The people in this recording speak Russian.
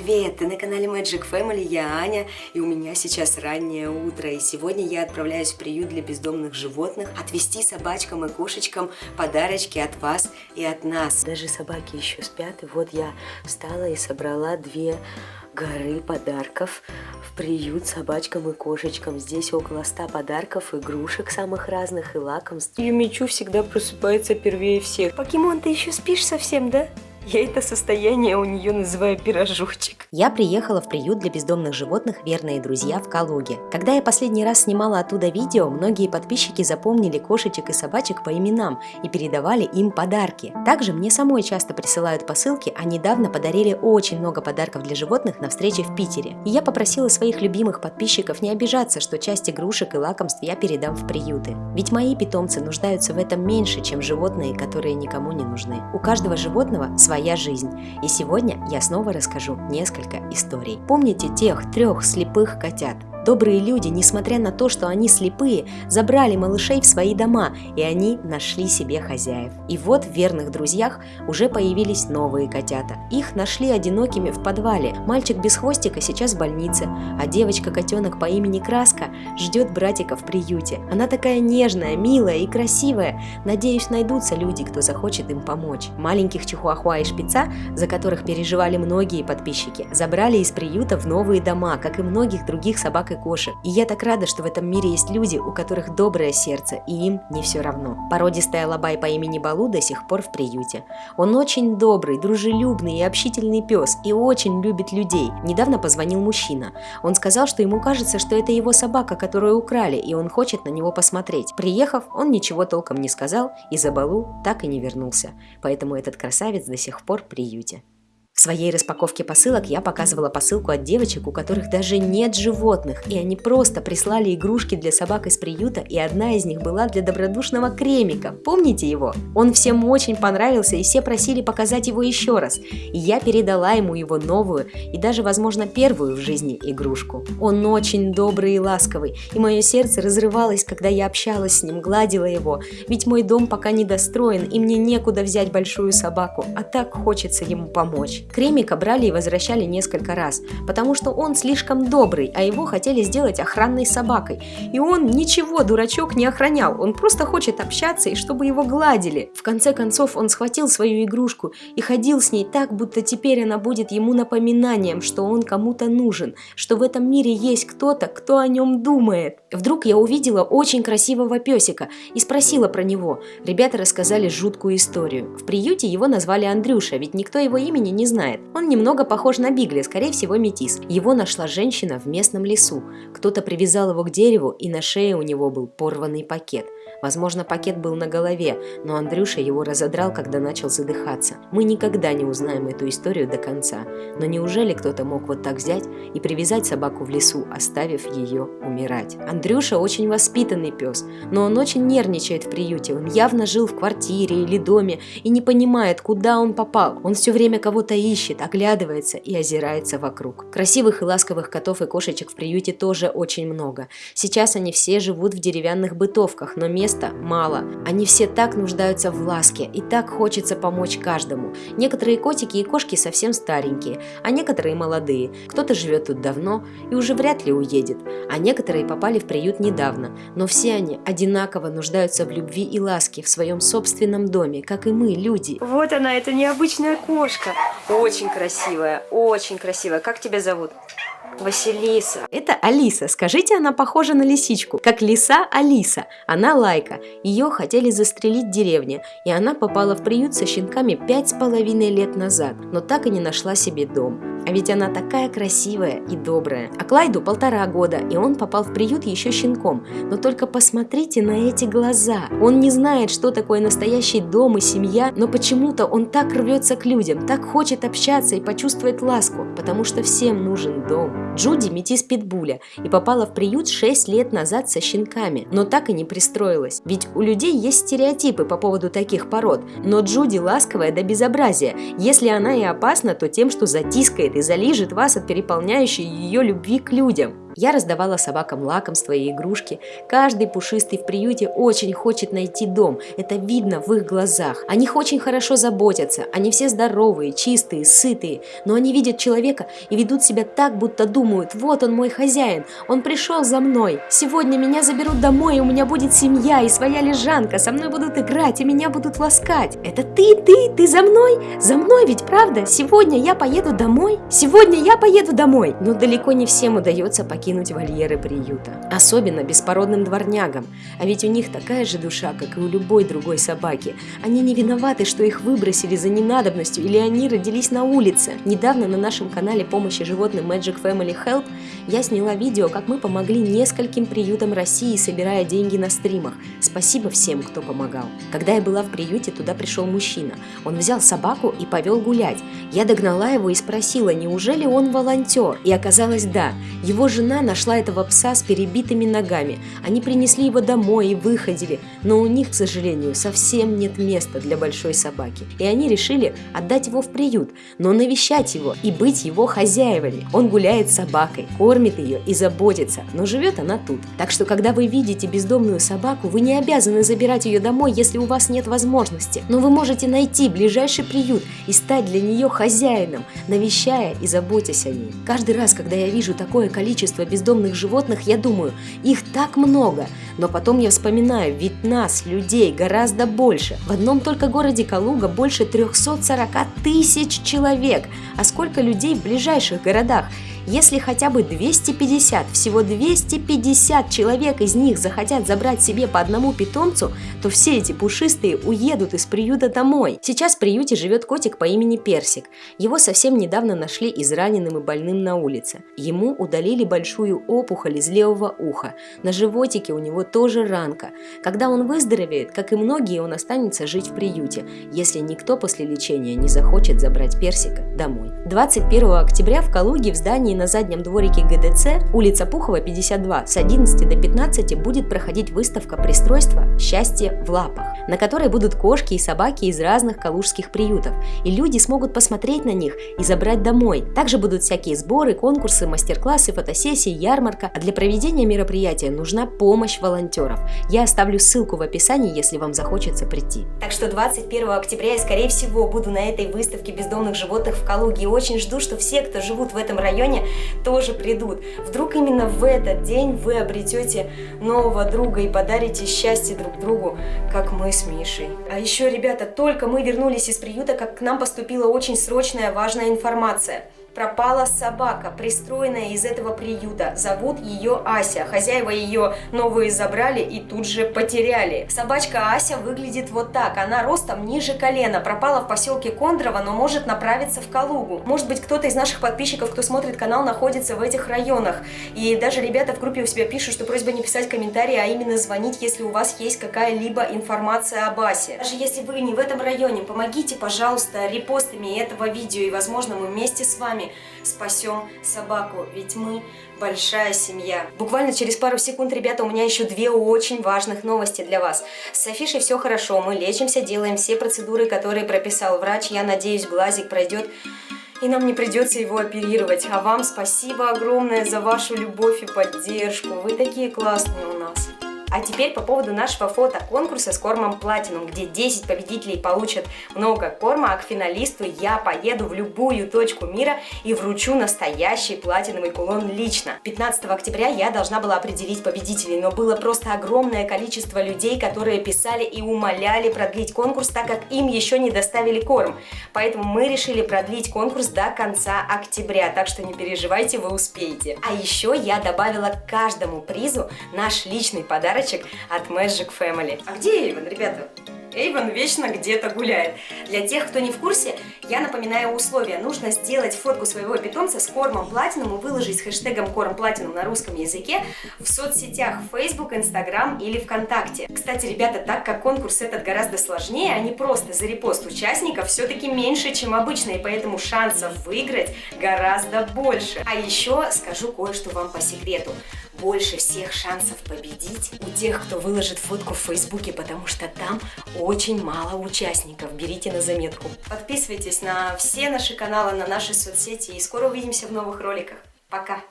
привет! Ты на канале Magic Family, я Аня, и у меня сейчас раннее утро, и сегодня я отправляюсь в приют для бездомных животных отвезти собачкам и кошечкам подарочки от вас и от нас. Даже собаки еще спят, и вот я встала и собрала две горы подарков в приют собачкам и кошечкам. Здесь около ста подарков, игрушек самых разных и лакомств. Юмичу всегда просыпается первее всех. Покемон, ты еще спишь совсем, да? Я это состояние у нее называю пирожочек. Я приехала в приют для бездомных животных «Верные друзья» в Калуге. Когда я последний раз снимала оттуда видео, многие подписчики запомнили кошечек и собачек по именам и передавали им подарки. Также мне самой часто присылают посылки, а недавно подарили очень много подарков для животных на встрече в Питере. И я попросила своих любимых подписчиков не обижаться, что часть игрушек и лакомств я передам в приюты. Ведь мои питомцы нуждаются в этом меньше, чем животные, которые никому не нужны. У каждого животного своя жизнь. И сегодня я снова расскажу несколько историй. Помните тех трех слепых котят? Добрые люди, несмотря на то, что они слепые, забрали малышей в свои дома, и они нашли себе хозяев. И вот в верных друзьях уже появились новые котята. Их нашли одинокими в подвале. Мальчик без хвостика сейчас в больнице, а девочка-котенок по имени Краска ждет братика в приюте. Она такая нежная, милая и красивая. Надеюсь, найдутся люди, кто захочет им помочь. Маленьких чихуахуа и шпица, за которых переживали многие подписчики, забрали из приюта в новые дома, как и многих других собак и кошек. И я так рада, что в этом мире есть люди, у которых доброе сердце, и им не все равно. Породистая лабай по имени Балу до сих пор в приюте. Он очень добрый, дружелюбный и общительный пес, и очень любит людей. Недавно позвонил мужчина. Он сказал, что ему кажется, что это его собака, которую украли, и он хочет на него посмотреть. Приехав, он ничего толком не сказал, и за Балу так и не вернулся. Поэтому этот красавец до сих пор в приюте. В своей распаковке посылок я показывала посылку от девочек, у которых даже нет животных, и они просто прислали игрушки для собак из приюта, и одна из них была для добродушного кремика. Помните его? Он всем очень понравился, и все просили показать его еще раз. И я передала ему его новую и даже, возможно, первую в жизни игрушку. Он очень добрый и ласковый, и мое сердце разрывалось, когда я общалась с ним, гладила его, ведь мой дом пока не достроен, и мне некуда взять большую собаку, а так хочется ему помочь. Кремика брали и возвращали несколько раз, потому что он слишком добрый, а его хотели сделать охранной собакой. И он ничего, дурачок, не охранял, он просто хочет общаться и чтобы его гладили. В конце концов он схватил свою игрушку и ходил с ней так, будто теперь она будет ему напоминанием, что он кому-то нужен, что в этом мире есть кто-то, кто о нем думает. Вдруг я увидела очень красивого песика и спросила про него. Ребята рассказали жуткую историю. В приюте его назвали Андрюша, ведь никто его имени не знает. Он немного похож на Бигли, скорее всего метис. Его нашла женщина в местном лесу. Кто-то привязал его к дереву, и на шее у него был порванный пакет – Возможно, пакет был на голове, но Андрюша его разодрал, когда начал задыхаться. Мы никогда не узнаем эту историю до конца. Но неужели кто-то мог вот так взять и привязать собаку в лесу, оставив ее умирать? Андрюша очень воспитанный пес, но он очень нервничает в приюте. Он явно жил в квартире или доме и не понимает, куда он попал. Он все время кого-то ищет, оглядывается и озирается вокруг. Красивых и ласковых котов и кошечек в приюте тоже очень много. Сейчас они все живут в деревянных бытовках, но мест места мало. Они все так нуждаются в ласке и так хочется помочь каждому. Некоторые котики и кошки совсем старенькие, а некоторые молодые. Кто-то живет тут давно и уже вряд ли уедет, а некоторые попали в приют недавно. Но все они одинаково нуждаются в любви и ласке в своем собственном доме, как и мы, люди. Вот она, это необычная кошка. Очень красивая, очень красивая. Как тебя зовут? Василиса. Это Алиса. Скажите, она похожа на лисичку. Как лиса Алиса. Она лайка. Ее хотели застрелить в деревне, и она попала в приют со щенками пять с половиной лет назад, но так и не нашла себе дом. А ведь она такая красивая и добрая. А Клайду полтора года, и он попал в приют еще щенком. Но только посмотрите на эти глаза. Он не знает, что такое настоящий дом и семья, но почему-то он так рвется к людям, так хочет общаться и почувствовать ласку, потому что всем нужен дом. Джуди метис питбуля и попала в приют 6 лет назад со щенками, но так и не пристроилась. Ведь у людей есть стереотипы по поводу таких пород, но Джуди ласковая до безобразия. Если она и опасна, то тем, что затискает и залижет вас от переполняющей ее любви к людям. Я раздавала собакам лакомства и игрушки. Каждый пушистый в приюте очень хочет найти дом. Это видно в их глазах. О них очень хорошо заботятся. Они все здоровые, чистые, сытые. Но они видят человека и ведут себя так, будто думают, вот он мой хозяин, он пришел за мной. Сегодня меня заберут домой, и у меня будет семья и своя лежанка. Со мной будут играть, и меня будут ласкать. Это ты, ты, ты за мной? За мной ведь, правда? Сегодня я поеду домой? Сегодня я поеду домой. Но далеко не всем удается покинуть вольеры приюта. Особенно беспородным дворнягам. А ведь у них такая же душа, как и у любой другой собаки. Они не виноваты, что их выбросили за ненадобностью или они родились на улице. Недавно на нашем канале помощи животным Magic Family Help я сняла видео, как мы помогли нескольким приютам России, собирая деньги на стримах. Спасибо всем, кто помогал. Когда я была в приюте, туда пришел мужчина. Он взял собаку и повел гулять. Я догнала его и спросила, неужели он волонтер? И оказалось, да. Его жена нашла этого пса с перебитыми ногами. Они принесли его домой и выходили, но у них, к сожалению, совсем нет места для большой собаки. И они решили отдать его в приют, но навещать его и быть его хозяевами. Он гуляет с собакой, кормит ее и заботится, но живет она тут. Так что, когда вы видите бездомную собаку, вы не обязаны забирать ее домой, если у вас нет возможности. Но вы можете найти ближайший приют и стать для нее хозяином, навещая и заботясь о ней. Каждый раз, когда я вижу такое количество бездомных животных, я думаю, их так много. Но потом я вспоминаю, ведь нас, людей, гораздо больше. В одном только городе Калуга больше 340 тысяч человек. А сколько людей в ближайших городах? Если хотя бы 250, всего 250 человек из них захотят забрать себе по одному питомцу, то все эти пушистые уедут из приюта домой. Сейчас в приюте живет котик по имени Персик. Его совсем недавно нашли израненным и больным на улице. Ему удалили большую опухоль из левого уха. На животике у него тоже ранка. Когда он выздоровеет, как и многие, он останется жить в приюте, если никто после лечения не захочет забрать Персика домой. 21 октября в Калуге в здании на заднем дворике ГДЦ, улица Пухова, 52, с 11 до 15 будет проходить выставка пристройства «Счастье в лапах», на которой будут кошки и собаки из разных калужских приютов, и люди смогут посмотреть на них и забрать домой. Также будут всякие сборы, конкурсы, мастер-классы, фотосессии, ярмарка, а для проведения мероприятия нужна помощь волонтеров. Я оставлю ссылку в описании, если вам захочется прийти. Так что 21 октября я, скорее всего, буду на этой выставке бездомных животных в Калуге и очень жду, что все, кто живут в этом районе, тоже придут. Вдруг именно в этот день вы обретете нового друга и подарите счастье друг другу, как мы с Мишей. А еще, ребята, только мы вернулись из приюта, как к нам поступила очень срочная важная информация – пропала собака, пристроенная из этого приюта. Зовут ее Ася. Хозяева ее новые забрали и тут же потеряли. Собачка Ася выглядит вот так. Она ростом ниже колена. Пропала в поселке Кондрово, но может направиться в Калугу. Может быть, кто-то из наших подписчиков, кто смотрит канал, находится в этих районах. И даже ребята в группе у себя пишут, что просьба не писать комментарии, а именно звонить, если у вас есть какая-либо информация об Асе. Даже если вы не в этом районе, помогите, пожалуйста, репостами этого видео, и, возможно, мы вместе с вами спасем собаку, ведь мы большая семья. Буквально через пару секунд, ребята, у меня еще две очень важных новости для вас. С Афишей все хорошо, мы лечимся, делаем все процедуры, которые прописал врач. Я надеюсь, глазик пройдет и нам не придется его оперировать. А вам спасибо огромное за вашу любовь и поддержку. Вы такие классные у нас. А теперь по поводу нашего фотоконкурса с кормом Platinum, где 10 победителей получат много корма, а к финалисту я поеду в любую точку мира и вручу настоящий платиновый кулон лично. 15 октября я должна была определить победителей, но было просто огромное количество людей, которые писали и умоляли продлить конкурс, так как им еще не доставили корм. Поэтому мы решили продлить конкурс до конца октября, так что не переживайте, вы успеете. А еще я добавила к каждому призу наш личный подарок подарочек от Magic Family. А где Эйвен, ребята? Эйвен вечно где-то гуляет. Для тех, кто не в курсе, я напоминаю условия. Нужно сделать фотку своего питомца с кормом платином и выложить с хэштегом корм платином на русском языке в соцсетях Facebook, Instagram или ВКонтакте. Кстати, ребята, так как конкурс этот гораздо сложнее, а не просто за репост участников, все-таки меньше, чем обычно, и поэтому шансов выиграть гораздо больше. А еще скажу кое-что вам по секрету больше всех шансов победить у тех, кто выложит фотку в Фейсбуке, потому что там очень мало участников. Берите на заметку. Подписывайтесь на все наши каналы, на наши соцсети и скоро увидимся в новых роликах. Пока!